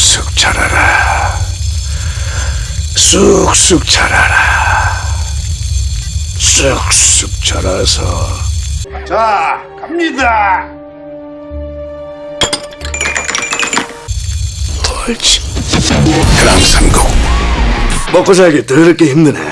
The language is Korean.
쑥쑥 자라라. 쑥쑥 자라라. 쑥쑥 자라서 자, 갑니다. 옳지. 그랑삼국 먹고 살기 더럽게 힘드네.